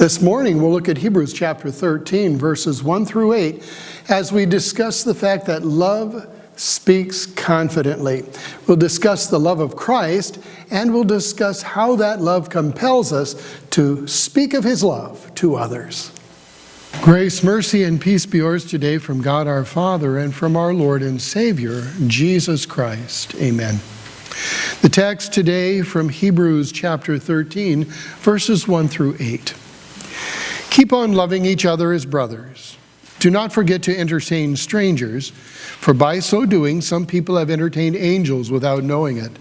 This morning we'll look at Hebrews chapter 13, verses 1 through 8, as we discuss the fact that love speaks confidently. We'll discuss the love of Christ, and we'll discuss how that love compels us to speak of his love to others. Grace, mercy, and peace be yours today from God our Father and from our Lord and Savior, Jesus Christ. Amen. The text today from Hebrews chapter 13, verses 1 through 8. Keep on loving each other as brothers. Do not forget to entertain strangers, for by so doing some people have entertained angels without knowing it.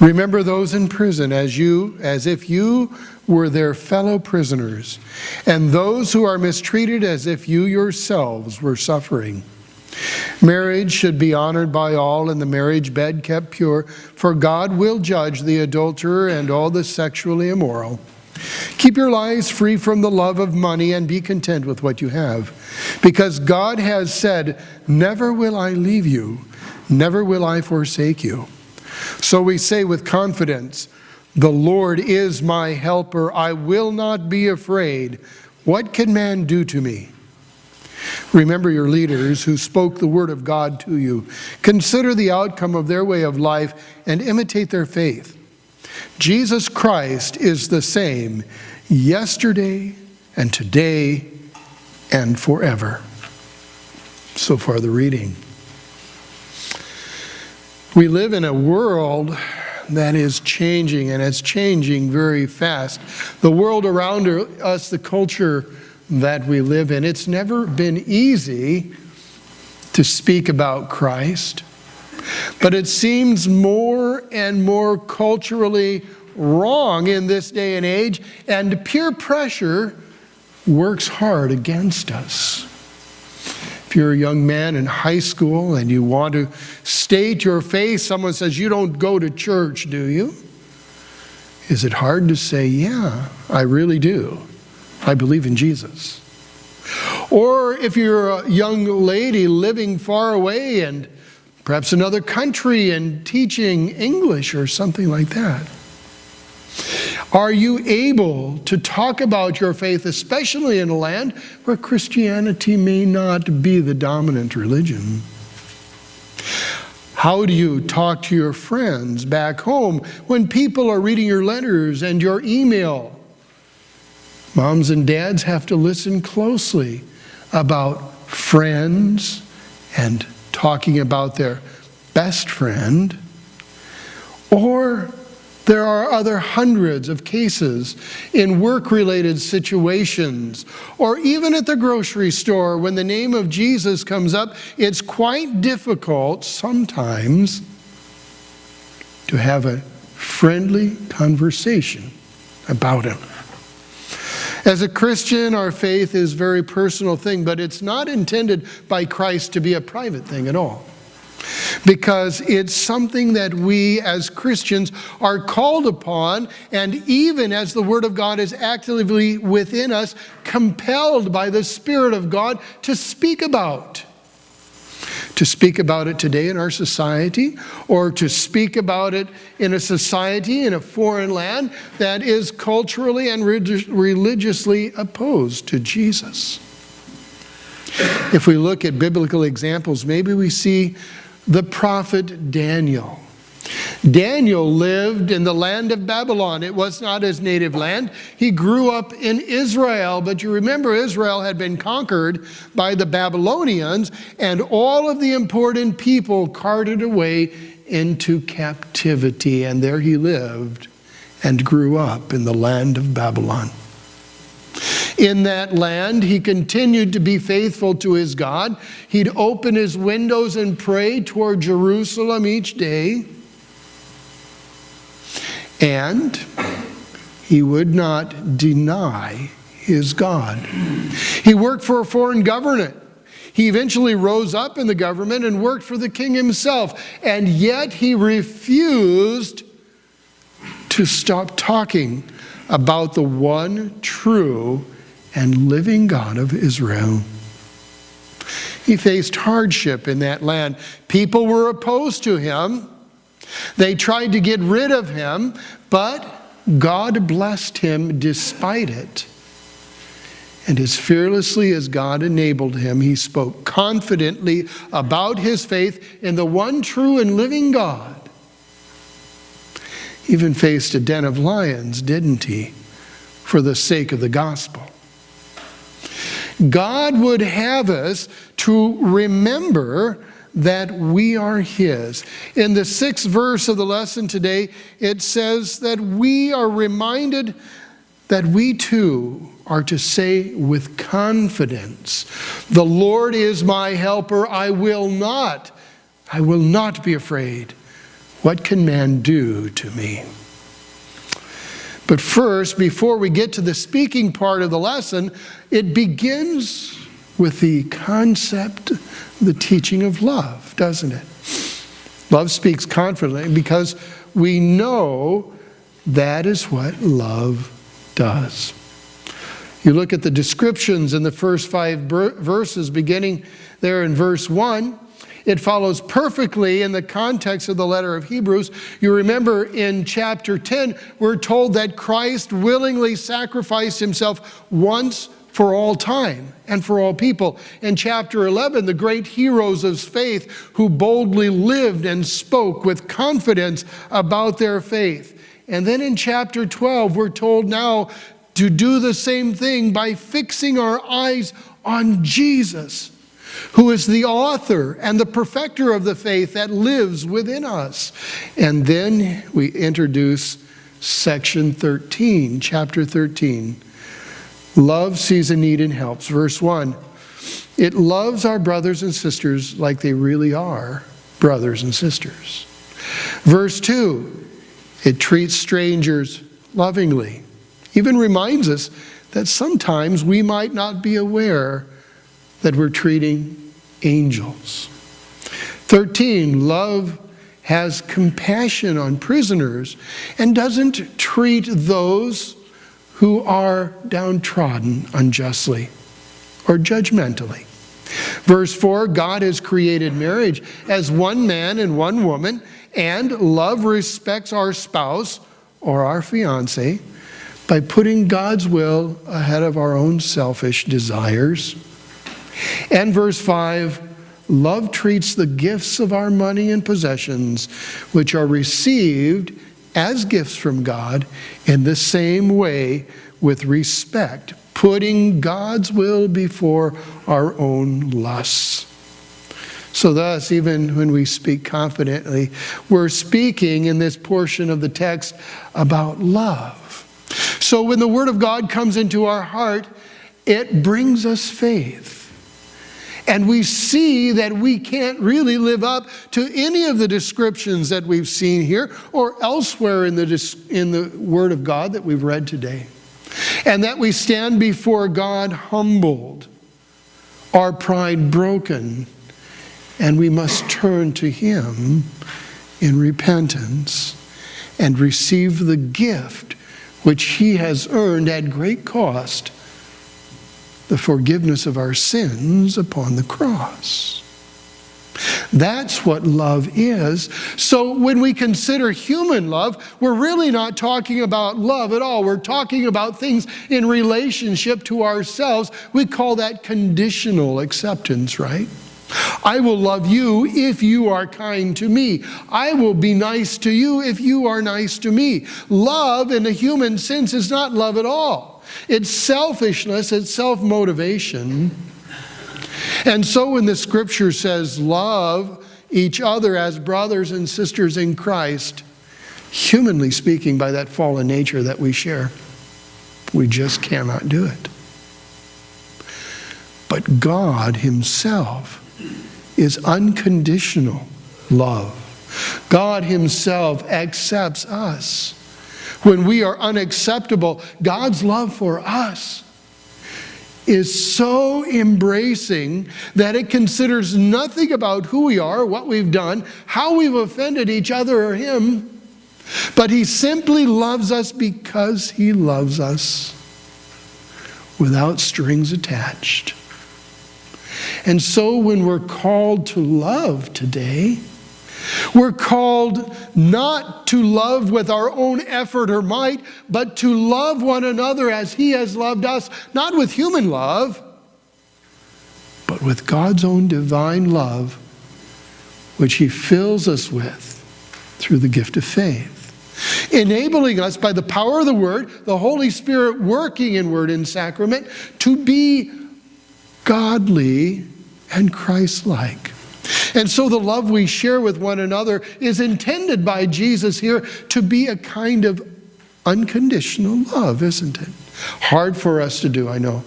Remember those in prison as you as if you were their fellow prisoners, and those who are mistreated as if you yourselves were suffering. Marriage should be honored by all and the marriage bed kept pure, for God will judge the adulterer and all the sexually immoral. Keep your lives free from the love of money and be content with what you have. Because God has said, Never will I leave you, never will I forsake you. So we say with confidence, The Lord is my helper, I will not be afraid. What can man do to me? Remember your leaders who spoke the word of God to you. Consider the outcome of their way of life and imitate their faith. Jesus Christ is the same yesterday and today and forever. So far, the reading. We live in a world that is changing, and it's changing very fast. The world around us, the culture that we live in, it's never been easy to speak about Christ. But it seems more and more culturally wrong in this day and age, and peer pressure works hard against us. If you're a young man in high school and you want to state your faith, someone says, You don't go to church, do you? Is it hard to say, Yeah, I really do. I believe in Jesus. Or if you're a young lady living far away and perhaps another country and teaching English or something like that. Are you able to talk about your faith, especially in a land where Christianity may not be the dominant religion? How do you talk to your friends back home when people are reading your letters and your email? Moms and dads have to listen closely about friends and talking about their best friend, or there are other hundreds of cases in work-related situations, or even at the grocery store when the name of Jesus comes up, it's quite difficult sometimes to have a friendly conversation about him. As a Christian, our faith is a very personal thing, but it's not intended by Christ to be a private thing at all. Because it's something that we as Christians are called upon, and even as the Word of God is actively within us, compelled by the Spirit of God to speak about to speak about it today in our society or to speak about it in a society in a foreign land that is culturally and religiously opposed to Jesus. If we look at biblical examples, maybe we see the prophet Daniel. Daniel lived in the land of Babylon. It was not his native land. He grew up in Israel, but you remember Israel had been conquered by the Babylonians, and all of the important people carted away into captivity, and there he lived and grew up in the land of Babylon. In that land, he continued to be faithful to his God. He'd open his windows and pray toward Jerusalem each day. And he would not deny his God. He worked for a foreign government. He eventually rose up in the government and worked for the king himself. And yet he refused to stop talking about the one true and living God of Israel. He faced hardship in that land. People were opposed to him. They tried to get rid of him, but God blessed him despite it. And as fearlessly as God enabled him, he spoke confidently about his faith in the one true and living God. Even faced a den of lions, didn't he, for the sake of the gospel? God would have us to remember that we are His. In the sixth verse of the lesson today, it says that we are reminded that we too are to say with confidence, The Lord is my helper, I will not, I will not be afraid. What can man do to me? But first, before we get to the speaking part of the lesson, it begins with the concept, the teaching of love, doesn't it? Love speaks confidently because we know that is what love does. You look at the descriptions in the first five verses, beginning there in verse 1. It follows perfectly in the context of the letter of Hebrews. You remember in chapter 10, we're told that Christ willingly sacrificed himself once for all time and for all people. In chapter 11, the great heroes of faith who boldly lived and spoke with confidence about their faith. And then in chapter 12, we're told now to do the same thing by fixing our eyes on Jesus, who is the author and the perfecter of the faith that lives within us. And then we introduce section 13, chapter 13. Love sees a need and helps. Verse 1 It loves our brothers and sisters like they really are brothers and sisters. Verse 2 It treats strangers lovingly even reminds us that sometimes we might not be aware that we're treating angels. 13, love has compassion on prisoners and doesn't treat those who are downtrodden unjustly or judgmentally. Verse 4 God has created marriage as one man and one woman, and love respects our spouse or our fiance by putting God's will ahead of our own selfish desires. And verse 5 love treats the gifts of our money and possessions, which are received as gifts from God, in the same way with respect, putting God's will before our own lusts. So, thus, even when we speak confidently, we're speaking in this portion of the text about love. So when the Word of God comes into our heart, it brings us faith. And we see that we can't really live up to any of the descriptions that we've seen here or elsewhere in the, in the Word of God that we've read today. And that we stand before God humbled, our pride broken, and we must turn to Him in repentance and receive the gift which he has earned at great cost, the forgiveness of our sins upon the cross. That's what love is. So when we consider human love, we're really not talking about love at all. We're talking about things in relationship to ourselves. We call that conditional acceptance, right? I will love you if you are kind to me. I will be nice to you if you are nice to me. Love, in a human sense, is not love at all. It's selfishness, it's self motivation. And so when the scripture says, love each other as brothers and sisters in Christ, humanly speaking, by that fallen nature that we share, we just cannot do it. But God Himself is unconditional love. God Himself accepts us. When we are unacceptable, God's love for us is so embracing that it considers nothing about who we are, what we've done, how we've offended each other or Him, but He simply loves us because He loves us without strings attached. And so when we're called to love today, We're called not to love with our own effort or might, but to love one another as He has loved us, not with human love, but with God's own divine love, which He fills us with through the gift of faith. Enabling us by the power of the Word, the Holy Spirit working in Word and Sacrament, to be godly and Christ like. And so the love we share with one another is intended by Jesus here to be a kind of unconditional love, isn't it? Hard for us to do, I know.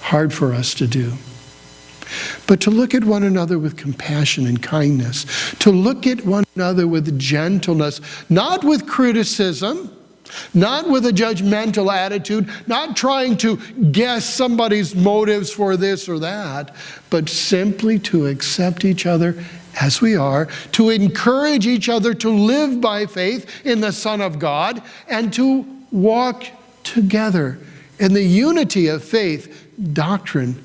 Hard for us to do. But to look at one another with compassion and kindness, to look at one another with gentleness, not with criticism, not with a judgmental attitude, not trying to guess somebody's motives for this or that, but simply to accept each other as we are, to encourage each other to live by faith in the Son of God, and to walk together in the unity of faith, doctrine,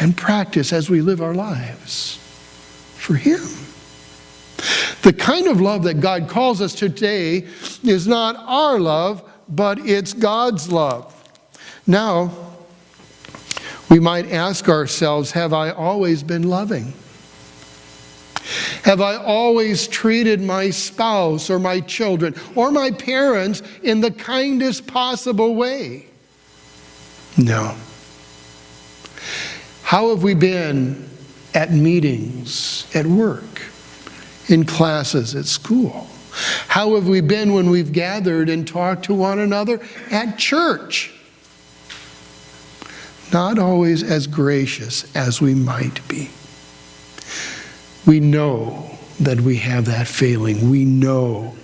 and practice as we live our lives for Him. The kind of love that God calls us today is not our love, but it's God's love. Now, we might ask ourselves Have I always been loving? Have I always treated my spouse or my children or my parents in the kindest possible way? No. How have we been at meetings, at work, in classes, at school? How have we been when we've gathered and talked to one another at church? Not always as gracious as we might be. We know that we have that failing. We know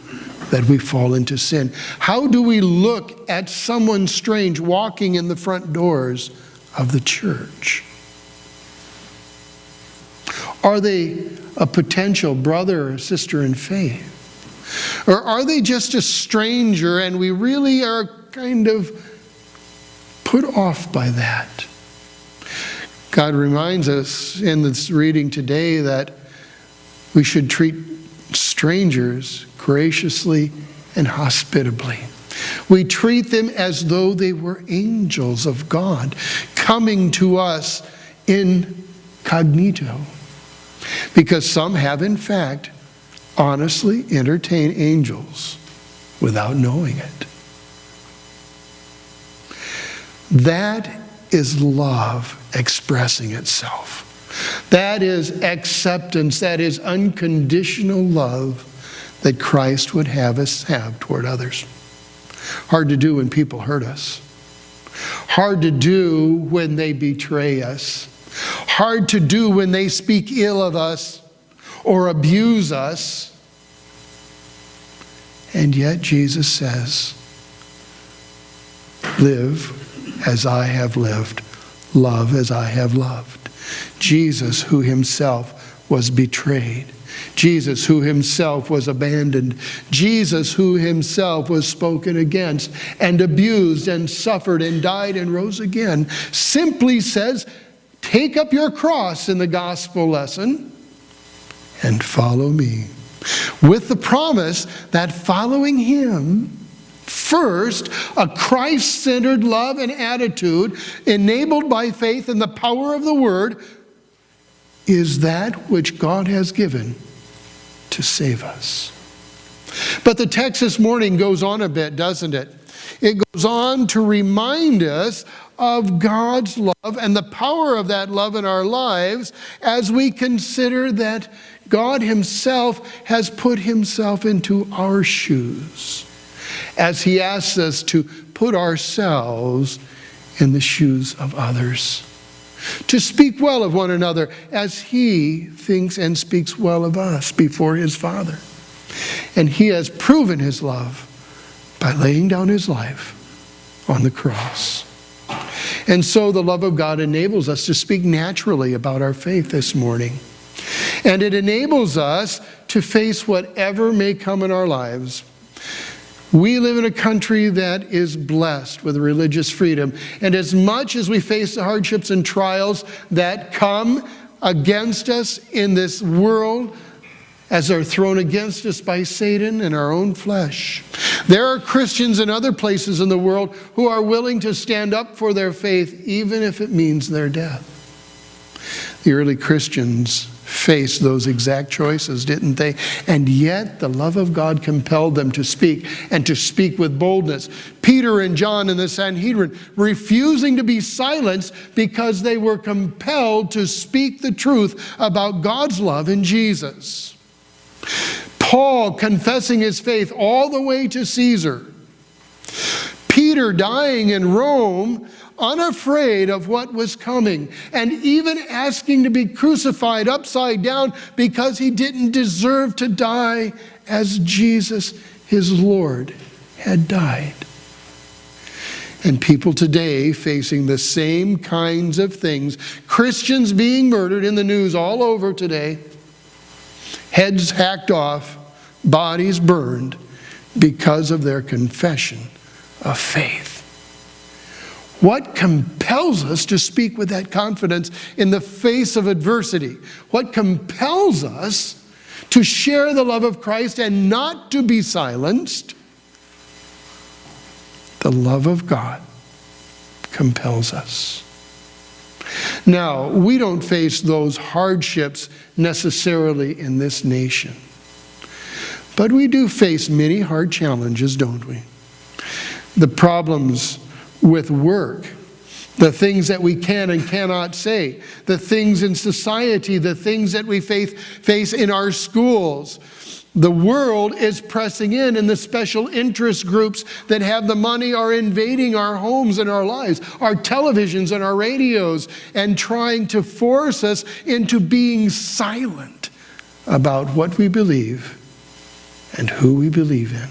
that we fall into sin. How do we look at someone strange walking in the front doors of the church? Are they a potential brother or sister in faith? Or are they just a stranger and we really are kind of put off by that? God reminds us in this reading today that we should treat strangers graciously and hospitably. We treat them as though they were angels of God coming to us incognito. Because some have, in fact, honestly entertained angels without knowing it. That is love expressing itself. That is acceptance. That is unconditional love that Christ would have us have toward others. Hard to do when people hurt us. Hard to do when they betray us hard to do when they speak ill of us or abuse us. And yet Jesus says, Live as I have lived, love as I have loved. Jesus, who himself was betrayed. Jesus, who himself was abandoned. Jesus, who himself was spoken against and abused and suffered and died and rose again, simply says, Take up your cross in the gospel lesson and follow me. With the promise that following him, first, a Christ centered love and attitude enabled by faith in the power of the word is that which God has given to save us. But the text this morning goes on a bit, doesn't it? It goes on to remind us of God's love and the power of that love in our lives as we consider that God Himself has put Himself into our shoes, as He asks us to put ourselves in the shoes of others, to speak well of one another as He thinks and speaks well of us before His Father. And He has proven His love by laying down His life on the cross. And so the love of God enables us to speak naturally about our faith this morning. And it enables us to face whatever may come in our lives. We live in a country that is blessed with religious freedom. And as much as we face the hardships and trials that come against us in this world, as they're thrown against us by Satan and our own flesh. There are Christians in other places in the world who are willing to stand up for their faith, even if it means their death. The early Christians faced those exact choices, didn't they? And yet the love of God compelled them to speak and to speak with boldness. Peter and John in the Sanhedrin refusing to be silenced because they were compelled to speak the truth about God's love in Jesus. Paul confessing his faith all the way to Caesar. Peter dying in Rome unafraid of what was coming, and even asking to be crucified upside down because he didn't deserve to die as Jesus, his Lord, had died. And people today facing the same kinds of things. Christians being murdered in the news all over today, heads hacked off, bodies burned because of their confession of faith. What compels us to speak with that confidence in the face of adversity? What compels us to share the love of Christ and not to be silenced? The love of God compels us. Now, we don't face those hardships necessarily in this nation. But we do face many hard challenges, don't we? The problems with work, the things that we can and cannot say, the things in society, the things that we face, face in our schools. The world is pressing in, and the special interest groups that have the money are invading our homes and our lives, our televisions and our radios, and trying to force us into being silent about what we believe and who we believe in.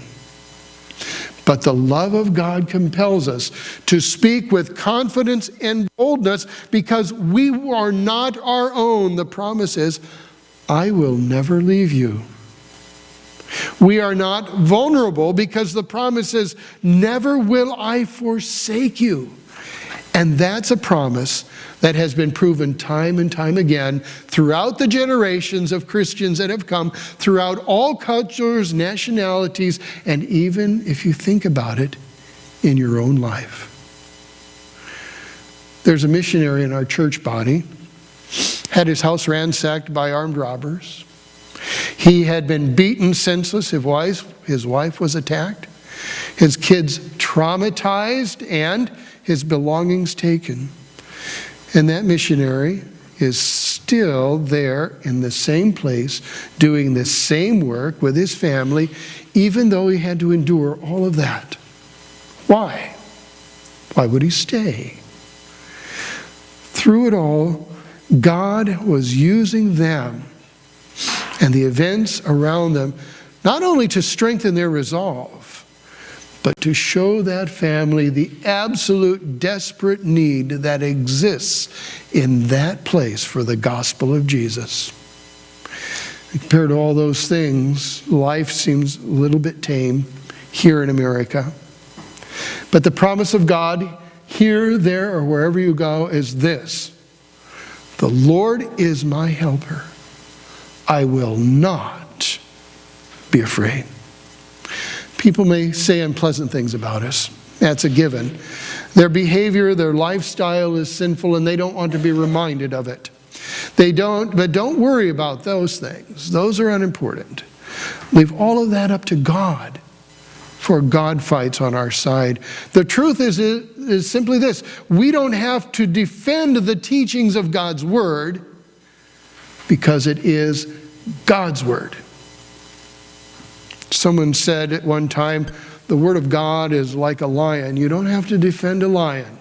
But the love of God compels us to speak with confidence and boldness because we are not our own. The promise is, I will never leave you. We are not vulnerable because the promise is, never will I forsake you. And that's a promise that has been proven time and time again throughout the generations of Christians that have come, throughout all cultures, nationalities, and even, if you think about it, in your own life. There's a missionary in our church body, had his house ransacked by armed robbers. He had been beaten senseless, his wife, his wife was attacked, his kids traumatized, and his belongings taken. And that missionary is still there in the same place, doing the same work with his family, even though he had to endure all of that. Why? Why would he stay? Through it all, God was using them and the events around them not only to strengthen their resolve, but to show that family the absolute desperate need that exists in that place for the gospel of Jesus. Compared to all those things, life seems a little bit tame here in America. But the promise of God here, there, or wherever you go is this The Lord is my helper. I will not be afraid. People may say unpleasant things about us. That's a given. Their behavior, their lifestyle is sinful and they don't want to be reminded of it. They don't, but don't worry about those things. Those are unimportant. Leave all of that up to God, for God fights on our side. The truth is, is simply this we don't have to defend the teachings of God's Word because it is God's Word. Someone said at one time, the Word of God is like a lion. You don't have to defend a lion.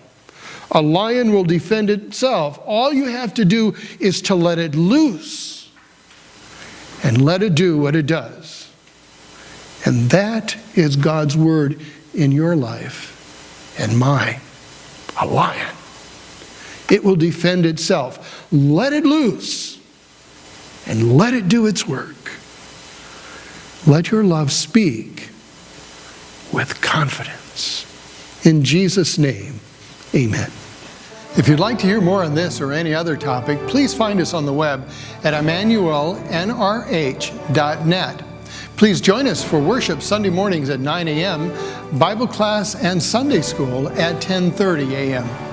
A lion will defend itself. All you have to do is to let it loose and let it do what it does. And that is God's Word in your life and mine. A lion. It will defend itself. Let it loose and let it do its work. Let your love speak with confidence. In Jesus' name, amen. If you'd like to hear more on this or any other topic, please find us on the web at emmanuelnrh.net. Please join us for worship Sunday mornings at 9 a.m., Bible class and Sunday school at 10:30 a.m.